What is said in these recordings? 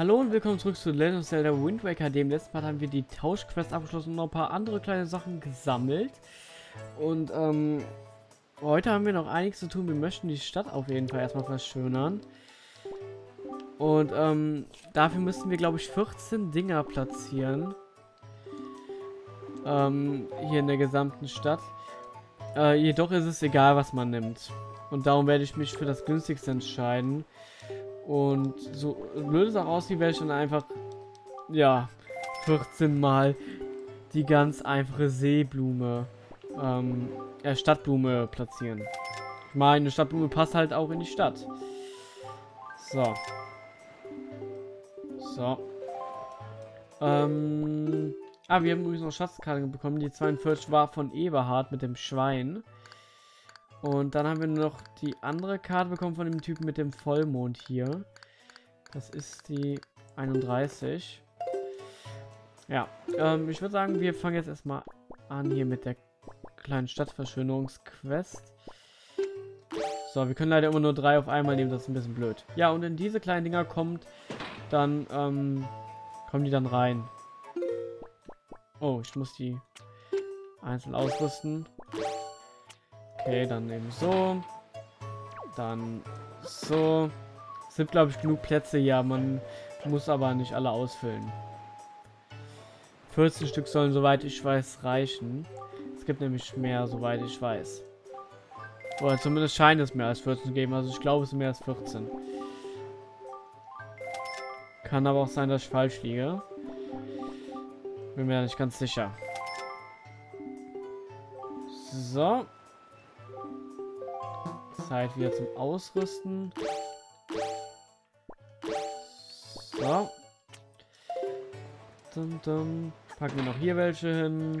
Hallo und willkommen zurück zu Legend of Zelda Wind Waker. Dem letzten Part haben wir die Tauschquest abgeschlossen und noch ein paar andere kleine Sachen gesammelt. Und ähm, heute haben wir noch einiges zu tun. Wir möchten die Stadt auf jeden Fall erstmal verschönern. Und ähm, dafür müssen wir, glaube ich, 14 Dinger platzieren. Ähm, hier in der gesamten Stadt. Äh, jedoch ist es egal, was man nimmt. Und darum werde ich mich für das günstigste entscheiden. Und so blöd es auch aussieht, werde ich dann einfach, ja, 14 Mal die ganz einfache Seeblume, ähm, äh, Stadtblume platzieren. Ich meine, eine Stadtblume passt halt auch in die Stadt. So. So. Ähm. Ah, wir haben übrigens noch Schatzkarte bekommen. Die 42 war von Eberhard mit dem Schwein. Und dann haben wir noch die andere Karte bekommen von dem Typen mit dem Vollmond hier. Das ist die 31. Ja, ähm, ich würde sagen, wir fangen jetzt erstmal an hier mit der kleinen Stadtverschönerungsquest. So, wir können leider immer nur drei auf einmal nehmen, das ist ein bisschen blöd. Ja, und in diese kleinen Dinger kommt dann, ähm, kommen die dann rein. Oh, ich muss die einzeln ausrüsten. Okay, dann eben so. Dann so. Es sind, glaube ich, genug Plätze. Ja, man muss aber nicht alle ausfüllen. 14 Stück sollen, soweit ich weiß, reichen. Es gibt nämlich mehr, soweit ich weiß. Oder zumindest scheint es mehr als 14 zu geben. Also ich glaube, es sind mehr als 14. Kann aber auch sein, dass ich falsch liege. Bin mir nicht ganz sicher. So. Zeit wieder zum Ausrüsten. So. Dum, dum. Packen wir noch hier welche hin.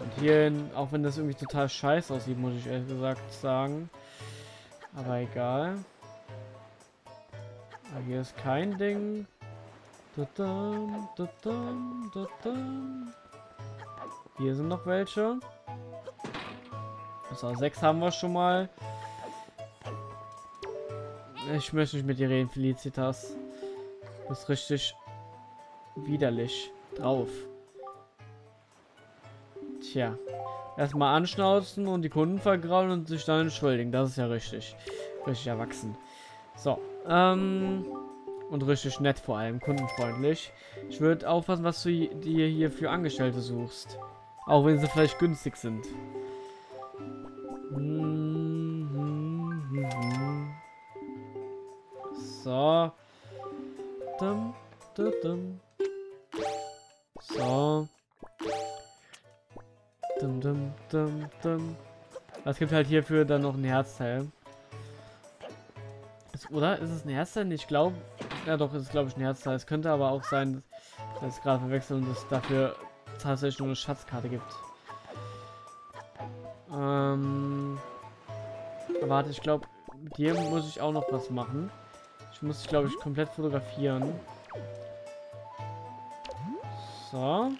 Und hier hin, auch wenn das irgendwie total scheiße aussieht, muss ich ehrlich gesagt sagen. Aber egal. Ah, hier ist kein Ding. Hier sind noch welche. So, sechs haben wir schon mal. Ich möchte nicht mit dir reden, Felicitas. Du bist richtig widerlich drauf. Tja. Erstmal anschnauzen und die Kunden vergrauen und sich dann entschuldigen. Das ist ja richtig. Richtig erwachsen. So. Ähm. Und richtig nett vor allem. Kundenfreundlich. Ich würde aufpassen, was du dir hier für Angestellte suchst. Auch wenn sie vielleicht günstig sind. So. Dum, dum, dum. So. Dum, dum, dum, dum. Es gibt halt hierfür dann noch ein Herzteil. Ist, oder? Ist es ein Herzteil? Ich glaube. Ja doch, ist glaube ich ein Herzteil. Es könnte aber auch sein, dass es gerade verwechseln und es dafür tatsächlich nur eine Schatzkarte gibt. Ähm. Warte, ich glaube, mit dir muss ich auch noch was machen. Ich muss, glaube ich, komplett fotografieren. So.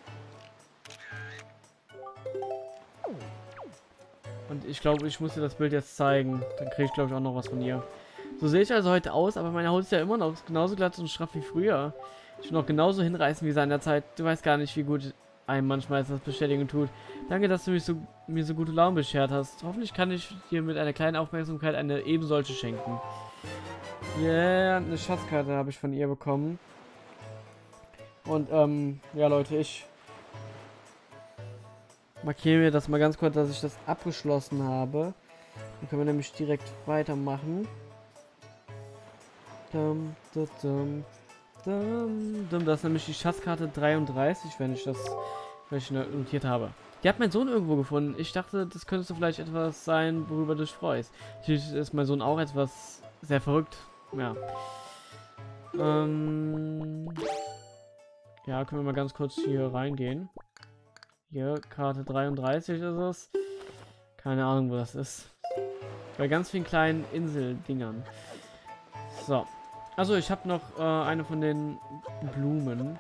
Und ich glaube, ich muss dir das Bild jetzt zeigen. Dann kriege ich, glaube ich, auch noch was von ihr. So sehe ich also heute aus, aber meine Haut ist ja immer noch genauso glatt und straff wie früher. Ich will noch genauso hinreißen wie seiner Zeit. Du weißt gar nicht, wie gut einem manchmal das bestätigen tut. Danke, dass du mich so, mir so gute Laune beschert hast. Hoffentlich kann ich dir mit einer kleinen Aufmerksamkeit eine ebensolche schenken. Yeah, eine Schatzkarte habe ich von ihr bekommen. Und, ähm, ja, Leute, ich markiere mir das mal ganz kurz, dass ich das abgeschlossen habe. Dann können wir nämlich direkt weitermachen. Dum, dum, dum, dum, dum. Das ist nämlich die Schatzkarte 33, wenn ich das wenn ich notiert habe. Die hat mein Sohn irgendwo gefunden. Ich dachte, das könnte vielleicht etwas sein, worüber du dich freust. Natürlich ist mein Sohn auch etwas sehr verrückt. Ja. Ähm ja, können wir mal ganz kurz hier reingehen. Hier, Karte 33 ist es. Keine Ahnung, wo das ist. Bei ganz vielen kleinen Inseldingern. So. Also, ich habe noch äh, eine von den Blumen.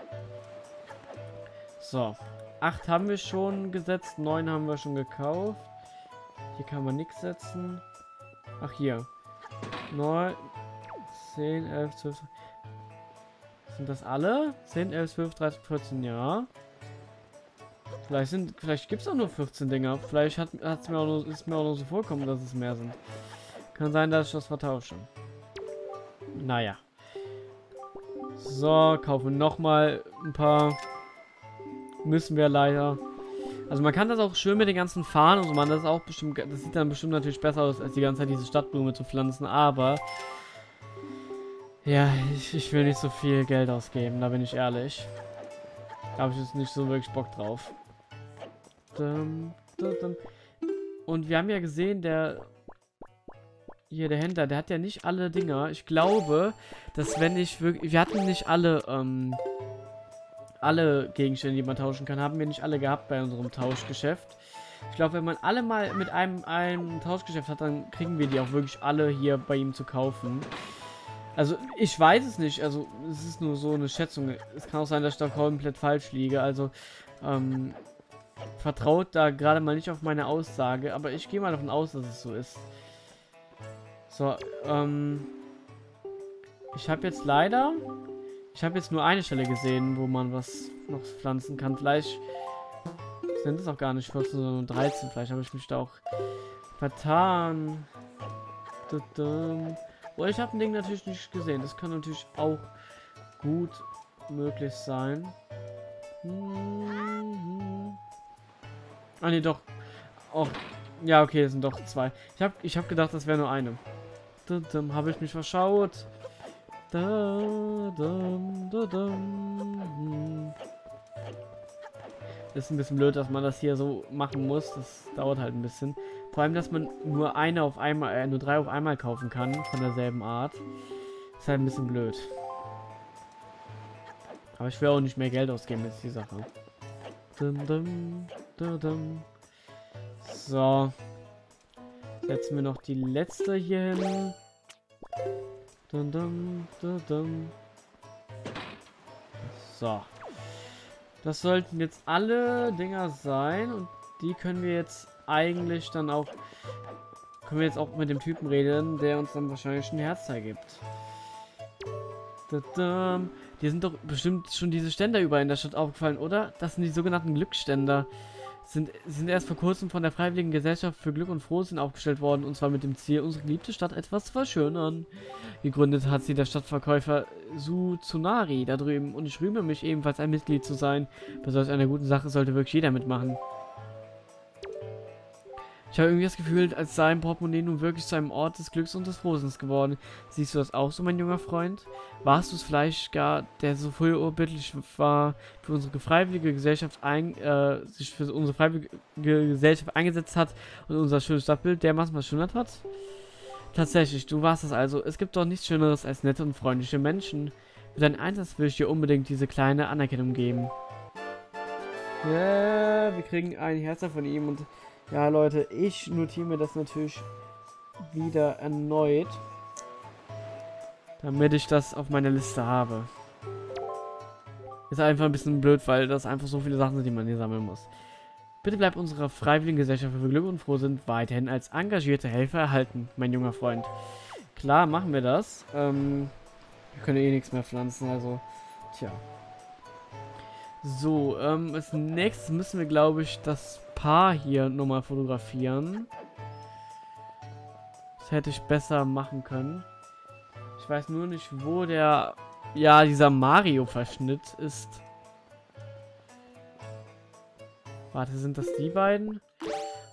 So. Acht haben wir schon gesetzt, neun haben wir schon gekauft. Hier kann man nichts setzen. Ach, hier. 9, 10, 11, 12. Sind das alle? 10, 11, 12, 13, 14, ja. Vielleicht sind, vielleicht gibt es auch nur 14 Dinger. Vielleicht hat, hat's mir auch nur, ist mir auch nur so vorkommen, dass es mehr sind. Kann sein, dass ich das vertausche. Naja. So, kaufen nochmal ein paar. Müssen wir leider. Also man kann das auch schön mit den ganzen Fahnen und so machen. Das ist auch bestimmt, das sieht dann bestimmt natürlich besser aus, als die ganze Zeit diese Stadtblume zu pflanzen. Aber ja, ich, ich will nicht so viel Geld ausgeben, da bin ich ehrlich. Da habe ich jetzt nicht so wirklich Bock drauf. Und wir haben ja gesehen, der hier der Händler, der hat ja nicht alle Dinger. Ich glaube, dass wenn ich wirklich, wir hatten nicht alle, ähm, alle Gegenstände, die man tauschen kann, haben wir nicht alle gehabt bei unserem Tauschgeschäft. Ich glaube, wenn man alle mal mit einem, einem Tauschgeschäft hat, dann kriegen wir die auch wirklich alle hier bei ihm zu kaufen. Also, ich weiß es nicht. Also, es ist nur so eine Schätzung. Es kann auch sein, dass ich da komplett falsch liege. Also, ähm, vertraut da gerade mal nicht auf meine Aussage. Aber ich gehe mal davon aus, dass es so ist. So, ähm... Ich habe jetzt leider... Ich habe jetzt nur eine Stelle gesehen, wo man was noch pflanzen kann. Vielleicht sind es auch gar nicht 14, sondern 13. Vielleicht habe ich mich da auch vertan. Oh, ich habe ein Ding natürlich nicht gesehen. Das kann natürlich auch gut möglich sein. Hm, Ah, ne, doch. Oh, ja, okay, es sind doch zwei. Ich habe ich hab gedacht, das wäre nur eine. Habe ich mich verschaut. Da, dum, da, dum. Ist ein bisschen blöd, dass man das hier so machen muss. Das dauert halt ein bisschen. Vor allem, dass man nur eine auf einmal, äh, nur drei auf einmal kaufen kann von derselben Art. Ist halt ein bisschen blöd. Aber ich will auch nicht mehr Geld ausgeben, ist die Sache. Dum, dum, dum. So. Setzen wir noch die letzte hier hin. So. Das sollten jetzt alle Dinger sein. Und die können wir jetzt eigentlich dann auch... Können wir jetzt auch mit dem Typen reden, der uns dann wahrscheinlich ein Herzteil gibt. Die sind doch bestimmt schon diese Ständer überall in der Stadt aufgefallen, oder? Das sind die sogenannten Glückständer sind, sind erst vor kurzem von der Freiwilligen Gesellschaft für Glück und Frohsinn aufgestellt worden, und zwar mit dem Ziel, unsere geliebte Stadt etwas zu verschönern. Gegründet hat sie der Stadtverkäufer Su Tsunari da drüben, und ich rühme mich ebenfalls ein Mitglied zu sein. Bei solch einer guten Sache sollte wirklich jeder mitmachen. Ich habe irgendwie das Gefühl, als sei ein Portemonnaie nun wirklich zu einem Ort des Glücks und des Frohsinns geworden. Siehst du das auch so, mein junger Freund? Warst du es vielleicht gar, der so vollurbittlich war, für unsere freiwillige Gesellschaft ein, äh, sich für unsere freiwillige Gesellschaft eingesetzt hat und unser schönes Stadtbild dermaßen verschönert hat? Tatsächlich, du warst es also. Es gibt doch nichts Schöneres als nette und freundliche Menschen. Für deinen Einsatz will ich dir unbedingt diese kleine Anerkennung geben. Ja, wir kriegen ein Herz von ihm und ja, Leute, ich notiere mir das natürlich wieder erneut, damit ich das auf meiner Liste habe. Ist einfach ein bisschen blöd, weil das einfach so viele Sachen sind, die man hier sammeln muss. Bitte bleib unserer freiwilligen Gesellschaft für Glück und Froh sind weiterhin als engagierte Helfer erhalten, mein junger Freund. Klar, machen wir das. Ähm, wir können eh nichts mehr pflanzen, also, tja. So, ähm, als nächstes müssen wir, glaube ich, das Paar hier nochmal fotografieren. Das hätte ich besser machen können. Ich weiß nur nicht, wo der... Ja, dieser Mario-Verschnitt ist. Warte, sind das die beiden?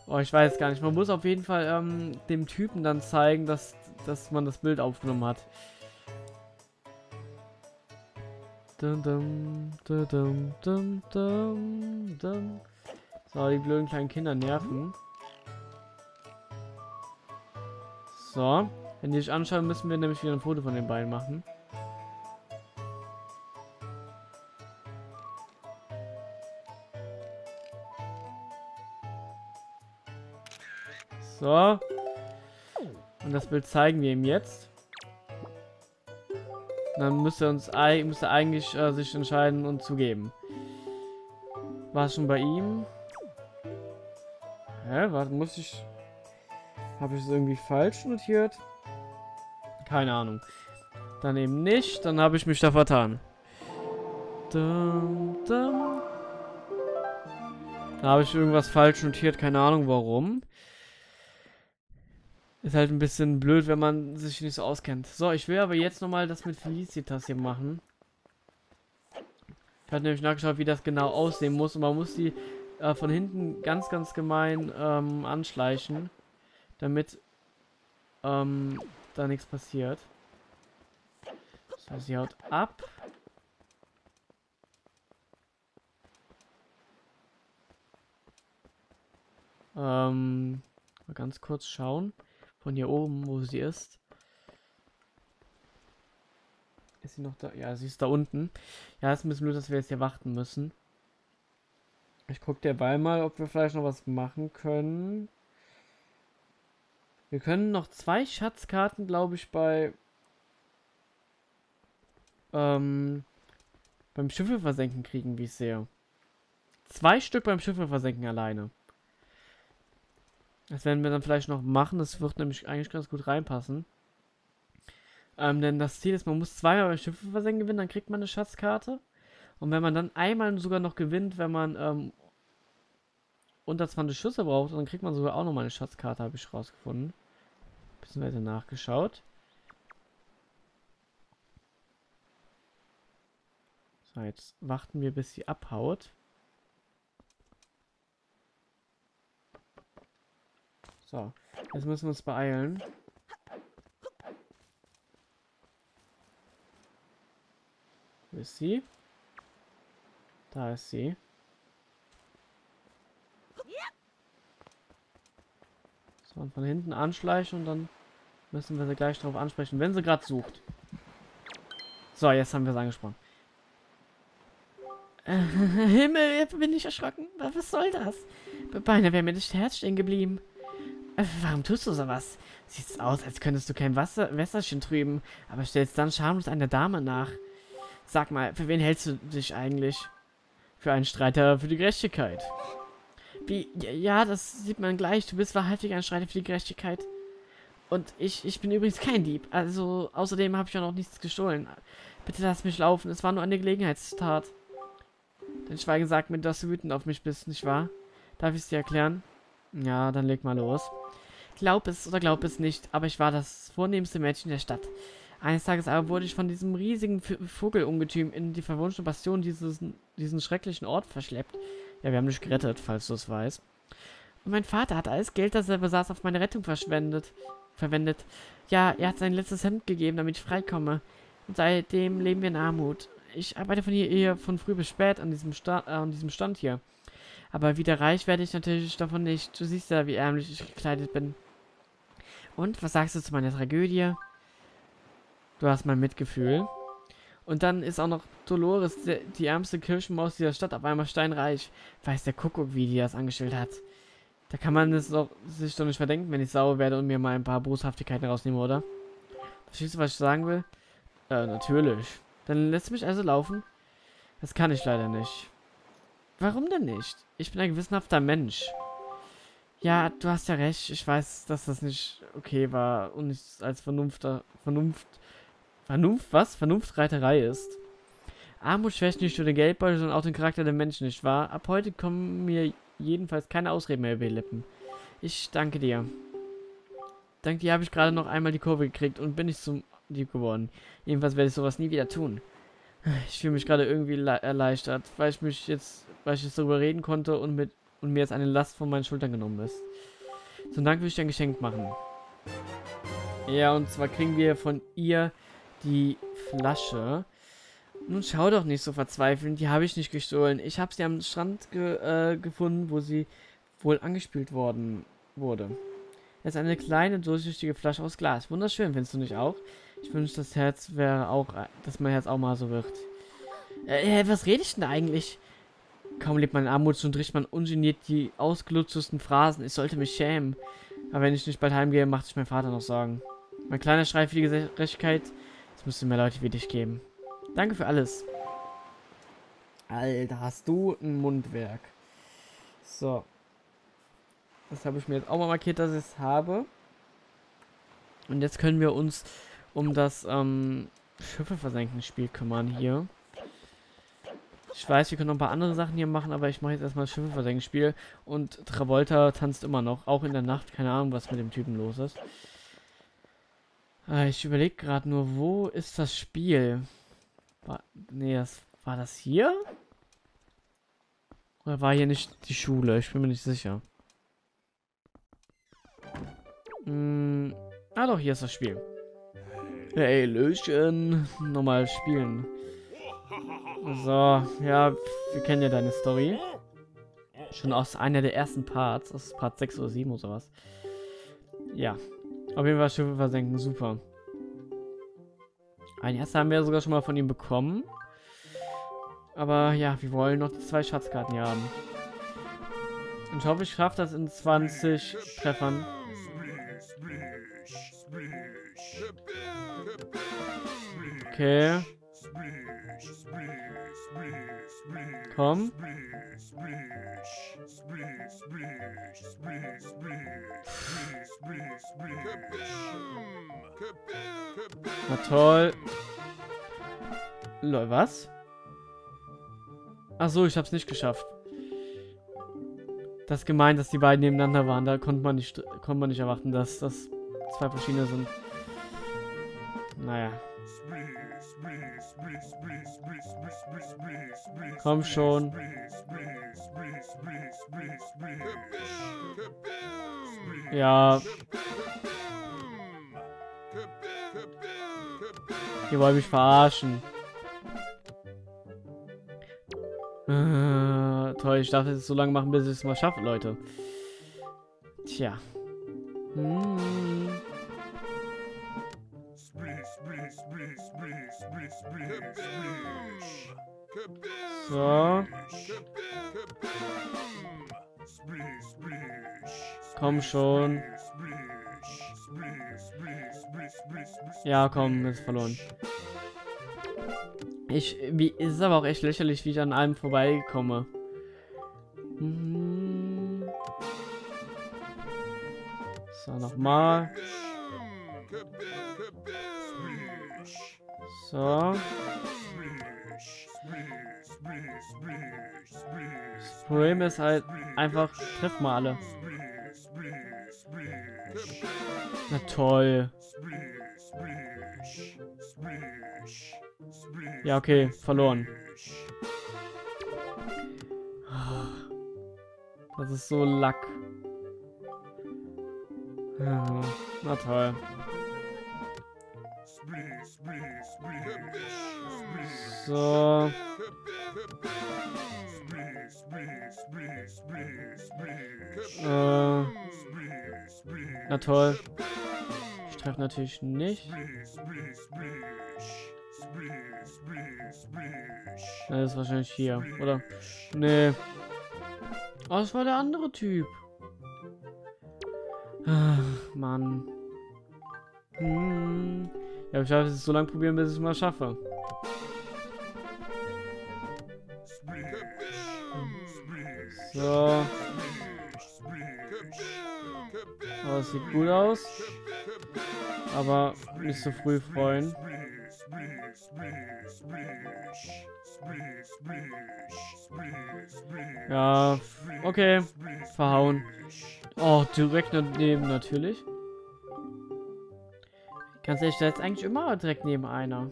Oh, ich weiß gar nicht. Man muss auf jeden Fall ähm, dem Typen dann zeigen, dass, dass man das Bild aufgenommen hat. Dum, dum, dum, dum, dum, dum. So, die blöden kleinen Kinder nerven. So. Wenn die sich anschauen, müssen wir nämlich wieder ein Foto von den beiden machen. So. Und das Bild zeigen wir ihm jetzt. Dann müsste er uns müsste eigentlich äh, sich entscheiden und zugeben. War schon bei ihm? Hä, was muss ich... Habe ich es irgendwie falsch notiert? Keine Ahnung. Dann eben nicht, dann habe ich mich da vertan. Dum, dum. Da habe ich irgendwas falsch notiert, keine Ahnung warum. Ist halt ein bisschen blöd, wenn man sich nicht so auskennt. So, ich will aber jetzt nochmal das mit Felicitas hier machen. Ich habe nämlich nachgeschaut, wie das genau aussehen muss. Und man muss die äh, von hinten ganz, ganz gemein ähm, anschleichen. Damit ähm, da nichts passiert. Heißt, sie haut ab. Ähm, mal ganz kurz schauen. Von hier oben, wo sie ist. Ist sie noch da? Ja, sie ist da unten. Ja, ist ein bisschen blöd, dass wir jetzt hier warten müssen. Ich gucke derweil mal, ob wir vielleicht noch was machen können. Wir können noch zwei Schatzkarten, glaube ich, bei ähm, beim Schiffe versenken kriegen, wie ich sehe. Zwei Stück beim Schiffe versenken alleine. Das werden wir dann vielleicht noch machen. Das wird nämlich eigentlich ganz gut reinpassen. Ähm, denn das Ziel ist, man muss zweimal beim Schiffe versenken gewinnen, dann kriegt man eine Schatzkarte. Und wenn man dann einmal sogar noch gewinnt, wenn man ähm, unter 20 Schüsse braucht, dann kriegt man sogar auch nochmal eine Schatzkarte, habe ich rausgefunden. Bisschen weiter nachgeschaut. So, jetzt warten wir, bis sie abhaut. So, jetzt müssen wir uns beeilen. Wo ist sie? Da ist sie. Und von hinten anschleichen und dann müssen wir sie gleich darauf ansprechen, wenn sie gerade sucht. So, jetzt haben wir es angesprochen. Äh, Himmel, bin ich erschrocken. Was soll das? Beinahe wäre mir das Herz stehen geblieben. Äh, warum tust du sowas? Sieht aus, als könntest du kein Wasser, Wässerchen trüben, aber stellst dann schamlos einer Dame nach. Sag mal, für wen hältst du dich eigentlich? Für einen Streiter für die Gerechtigkeit. Wie, ja, das sieht man gleich. Du bist wahrhaftig ein Streiter für die Gerechtigkeit. Und ich, ich bin übrigens kein Dieb. Also, außerdem habe ich ja noch nichts gestohlen. Bitte lass mich laufen. Es war nur eine Gelegenheitstat. Dein Schweigen sagt mir, dass du wütend auf mich bist, nicht wahr? Darf ich es dir erklären? Ja, dann leg mal los. Glaub es oder glaub es nicht, aber ich war das vornehmste Mädchen der Stadt. Eines Tages aber wurde ich von diesem riesigen Vogelungetüm in die verwunschene Bastion dieses, diesen schrecklichen Ort verschleppt. Ja, wir haben dich gerettet, falls du es weißt. Und mein Vater hat alles Geld, das er besaß, auf meine Rettung verschwendet, verwendet. Ja, er hat sein letztes Hemd gegeben, damit ich freikomme. Und seitdem leben wir in Armut. Ich arbeite von hier eher von früh bis spät an diesem, Sta äh, an diesem Stand hier. Aber wieder reich werde ich natürlich davon nicht. Du siehst ja, wie ärmlich ich gekleidet bin. Und, was sagst du zu meiner Tragödie? Du hast mein Mitgefühl. Und dann ist auch noch Dolores, die, ärmste Kirchenmaus dieser Stadt, auf einmal steinreich. Weiß der Kuckuck, wie die das angestellt hat. Da kann man es doch, sich doch nicht verdenken, wenn ich sauer werde und mir mal ein paar Boshaftigkeiten rausnehme, oder? Verstehst du, was ich sagen will? Äh, natürlich. Dann lässt du mich also laufen? Das kann ich leider nicht. Warum denn nicht? Ich bin ein gewissenhafter Mensch. Ja, du hast ja recht. Ich weiß, dass das nicht okay war und nicht als Vernunft, Vernunft, Vernunft, was? Vernunftreiterei ist. Armut schwächt nicht nur den Geldbeutel, sondern auch den Charakter der Menschen, nicht wahr? Ab heute kommen mir jedenfalls keine Ausreden mehr über die Lippen. Ich danke dir. Dank dir habe ich gerade noch einmal die Kurve gekriegt und bin nicht zum Dieb geworden. Jedenfalls werde ich sowas nie wieder tun. Ich fühle mich gerade irgendwie erleichtert, weil ich mich jetzt, weil ich jetzt darüber reden konnte und mit und mir jetzt eine Last von meinen Schultern genommen ist. Zum Dank will ich dir ein Geschenk machen. Ja, und zwar kriegen wir von ihr die Flasche. Nun schau doch nicht so verzweifelt, die habe ich nicht gestohlen. Ich habe sie am Strand ge äh, gefunden, wo sie wohl angespült worden wurde. Es ist eine kleine, durchsichtige Flasche aus Glas. Wunderschön, findest du nicht auch? Ich wünsche, das Herz wäre auch, dass mein Herz auch mal so wird. Äh, was rede ich denn eigentlich? Kaum lebt man in Armut, schon trifft man ungeniert die ausgelutschten Phrasen. Ich sollte mich schämen. Aber wenn ich nicht bald heimgehe, macht sich mein Vater noch Sorgen. Mein kleiner Schrei für die Gerechtigkeit. Es müsste mehr Leute wie dich geben. Danke für alles. Alter, hast du ein Mundwerk. So. Das habe ich mir jetzt auch mal markiert, dass ich es habe. Und jetzt können wir uns um das ähm, Schiffe versenken Spiel kümmern hier. Ich weiß, wir können noch ein paar andere Sachen hier machen, aber ich mache jetzt erstmal das Schiffe versenken Spiel. Und Travolta tanzt immer noch, auch in der Nacht. Keine Ahnung, was mit dem Typen los ist. Äh, ich überlege gerade nur, wo ist das Spiel? War, nee, das, war das hier? Oder war hier nicht die Schule? Ich bin mir nicht sicher. Hm, ah doch, hier ist das Spiel. Hey, Löchen. Nochmal spielen. So, ja, wir kennen ja deine Story. Schon aus einer der ersten Parts. Ist Part 6 oder 7 oder sowas. Ja. Auf jeden Fall Schiffe versenken, super. Ein erster haben wir sogar schon mal von ihm bekommen. Aber ja, wir wollen noch die zwei Schatzkarten hier haben. Und ich hoffe, ich schaffe das in 20 Treffern. Okay. Komm. Na toll. Lol, was? Ach so, ich hab's nicht geschafft. Das ist gemein, dass die beiden nebeneinander waren. Da konnte man nicht, konnte man nicht erwarten, dass das zwei verschiedene sind. Naja. Komm schon. Ja. Ihr wollt mich verarschen. Äh, toll, ich darf es so lange machen, bis ich es mal schaffe, Leute. Tja. Hm. So. Komm schon. Ja, komm, ist verloren. Ich, wie, ist aber auch echt lächerlich, wie ich an allem vorbeikomme. Hm. So, nochmal. So. Das Problem ist halt einfach, treff mal alle. Na toll. Ja, okay, verloren. Das ist so Lack. Na toll. So. Äh. Na toll. Ich treffe natürlich nicht. Das ist wahrscheinlich hier, oder? Nee. Oh, das war der andere Typ. Ach, Mann. Hm. Ja, ich werde es so lange probieren, bis ich es mal schaffe. So. Oh, das sieht gut aus. Aber nicht so früh freuen. Ja, okay. Verhauen. Oh, direkt daneben natürlich. Ganz ehrlich, da ist eigentlich immer direkt neben einer.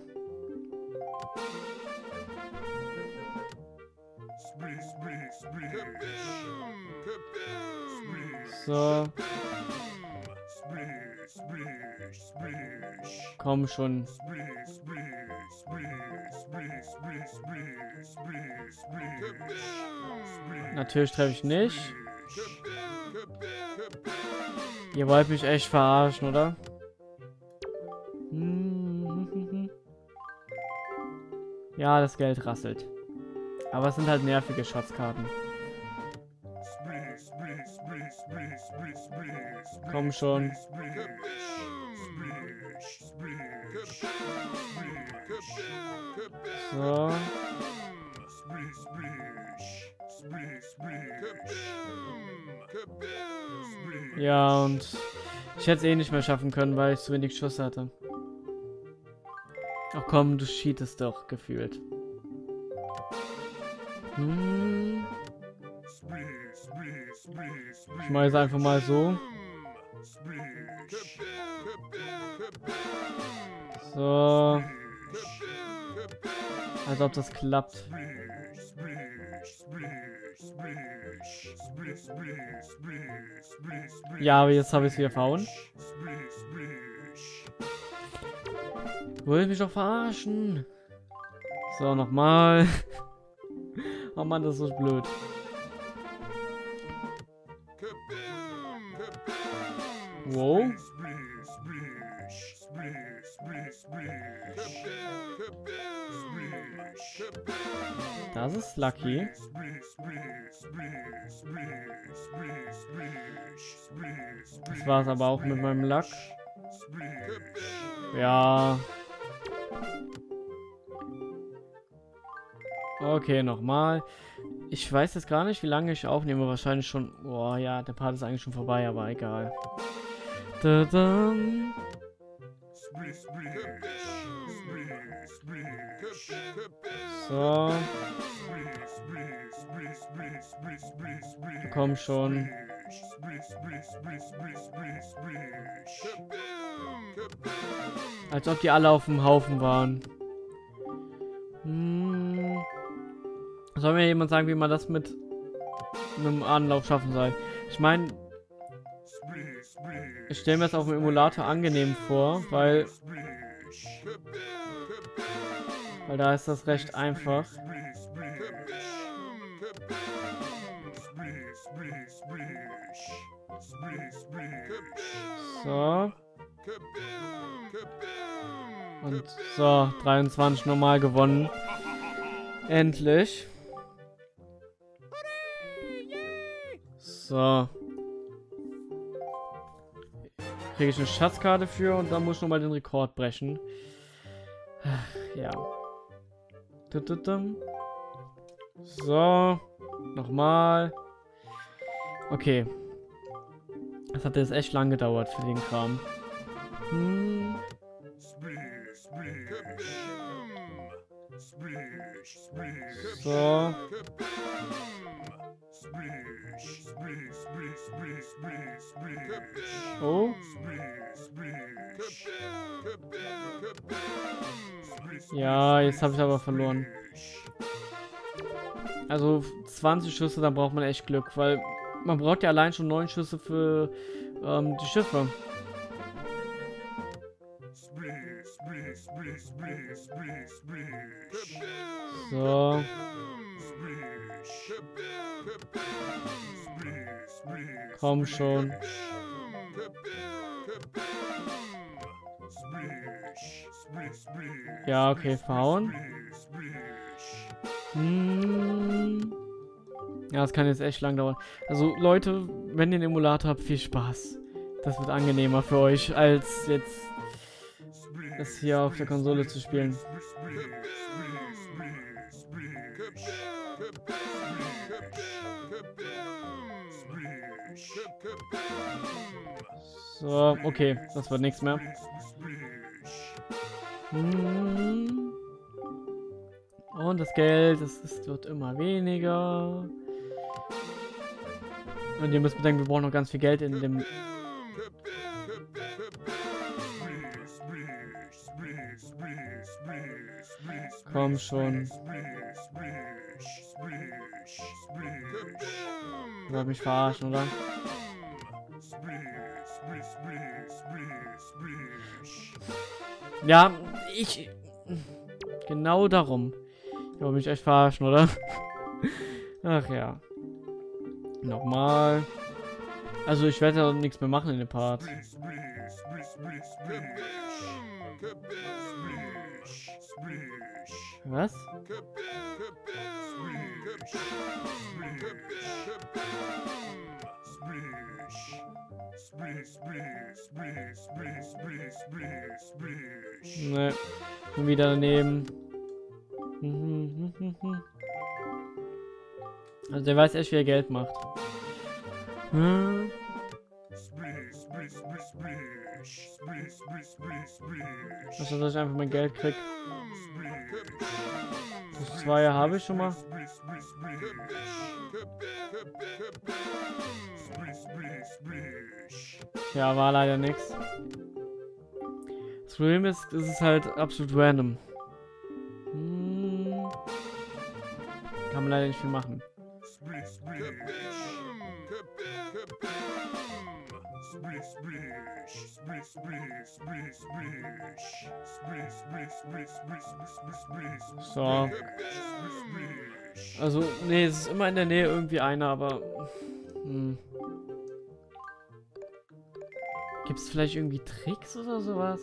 So. Komm schon. Natürlich treffe ich nicht. Ihr wollt mich echt verarschen, oder? Ja, das Geld rasselt. Aber es sind halt nervige Schatzkarten. Komm schon. So. Ja, und ich hätte es eh nicht mehr schaffen können, weil ich zu wenig Schuss hatte. Ach komm, du cheatest doch, gefühlt. Hm. Ich mache es einfach mal so. So. Als ob das klappt. Ja, aber jetzt habe ich es wieder verhauen. Wollt mich doch verarschen. So, nochmal. oh Mann, das ist so blöd. Wow. Das ist lucky. Das war es aber auch mit meinem Lack. Ja. Okay, nochmal. Ich weiß jetzt gar nicht, wie lange ich aufnehme. Wahrscheinlich schon... Boah, ja, der Part ist eigentlich schon vorbei, aber egal. Da -da. So. Komm schon. Als ob die alle auf dem Haufen waren. Hm. Soll mir jemand sagen, wie man das mit einem Anlauf schaffen soll? Ich meine, ich stelle mir das auf dem Emulator angenehm vor, weil weil da ist das recht einfach. So. Und so, 23 normal gewonnen. Endlich. So. Kriege ich eine Schatzkarte für und dann muss ich nochmal den Rekord brechen. Ja. So. Nochmal. Okay. Das hat jetzt echt lang gedauert für den Kram. Hm. So. Oh. Ja, jetzt habe ich aber verloren. Also 20 Schüsse, da braucht man echt Glück, weil man braucht ja allein schon 9 Schüsse für ähm, die Schiffe. So. Komm schon. Ja, okay, verhauen. Hm. Ja, das kann jetzt echt lang dauern. Also, Leute, wenn ihr den Emulator habt, viel Spaß. Das wird angenehmer für euch, als jetzt das hier auf der Konsole zu spielen. So, okay, das wird nichts mehr. Und das Geld, es, es wird immer weniger. Und ihr müsst bedenken, wir brauchen noch ganz viel Geld in dem... Komm schon. Du wollt mich verarschen, oder? Ja, ich... Genau darum. Ich will mich echt verarschen, oder? Ach ja. Nochmal. Also ich werde ja nichts mehr machen in dem Part. Was? Ne, wieder daneben. Also der weiß echt, wie er Geld macht. Hm. Also, dass ich einfach mein Geld krieg. Das zwei habe ich schon mal. Ja, war leider nichts. Das Problem ist, es ist halt absolut random. Hm. Kann man leider nicht viel machen. So. Also, nee, es ist immer in der Nähe irgendwie einer, aber... Hm. Gibt es vielleicht irgendwie Tricks oder sowas?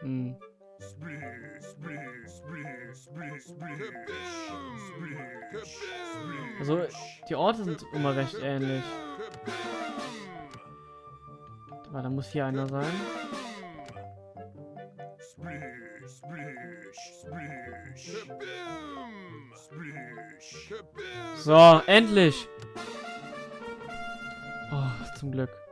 Hm. Also, die Orte sind immer recht ähnlich. Aber da muss hier einer sein. So, endlich! Oh, zum Glück.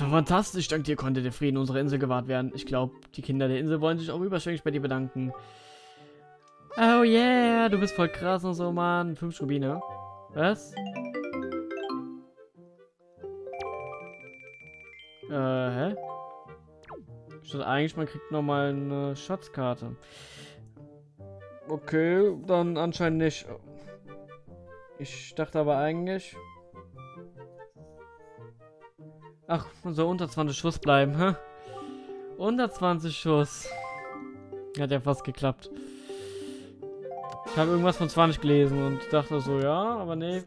War fantastisch. Dank dir konnte der Frieden unserer Insel gewahrt werden. Ich glaube, die Kinder der Insel wollen sich auch überschwänglich bei dir bedanken. Oh yeah, du bist voll krass und so, Mann. Fünf Rubine. Was? Äh, hä? Statt eigentlich, man kriegt nochmal eine Schatzkarte. Okay, dann anscheinend nicht. Ich dachte aber eigentlich... Ach, soll unter 20 Schuss bleiben, hä? Unter 20 Schuss. Hat ja fast geklappt. Ich habe irgendwas von 20 gelesen und dachte so, ja, aber nee.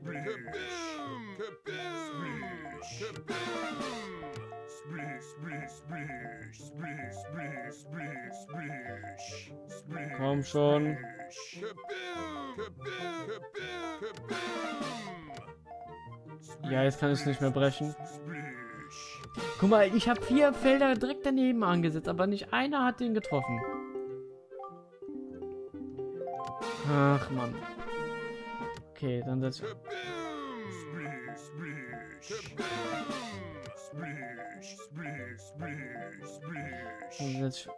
Komm schon. Ja, jetzt kann ich es nicht mehr brechen. Guck mal, ich habe vier Felder direkt daneben angesetzt, aber nicht einer hat den getroffen. Ach, Mann. Okay, dann setz dann setz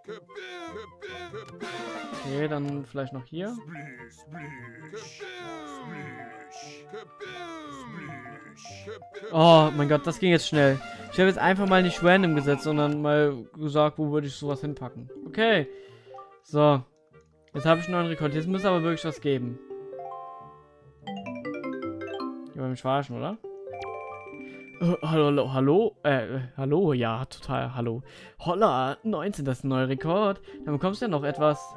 Okay, dann vielleicht noch hier. Oh mein Gott, das ging jetzt schnell. Ich habe jetzt einfach mal nicht random gesetzt, sondern mal gesagt, wo würde ich sowas hinpacken. Okay. So. Jetzt habe ich einen neuen Rekord. Jetzt muss aber wirklich was geben. Ich will mich verarschen, oder? Hallo, hallo, hallo, äh, hallo, ja, total, hallo. Holla, 19, das ist ein neuer Rekord. Dann bekommst du ja noch etwas.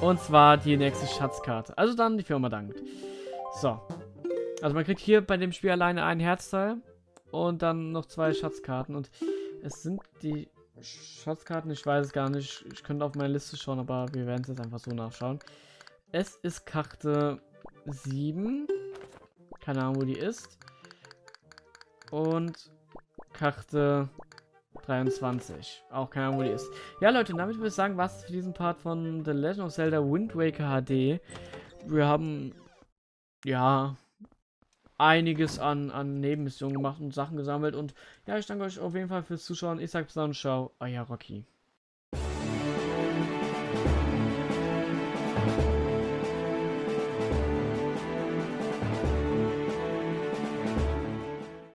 Und zwar die nächste Schatzkarte. Also dann die Firma dankt. So. Also man kriegt hier bei dem Spiel alleine ein Herzteil und dann noch zwei Schatzkarten. Und es sind die Schatzkarten, ich weiß es gar nicht. Ich könnte auf meine Liste schauen, aber wir werden es jetzt einfach so nachschauen. Es ist Karte 7. Keine Ahnung, wo die ist. Und Karte 23. Auch keine Ahnung, wo die ist. Ja, Leute, damit würde ich sagen, was für diesen Part von The Legend of Zelda Wind Waker HD. Wir haben, ja, einiges an, an Nebenmissionen gemacht und Sachen gesammelt. Und ja, ich danke euch auf jeden Fall fürs Zuschauen. Ich sage bis dann, ciao, euer Rocky.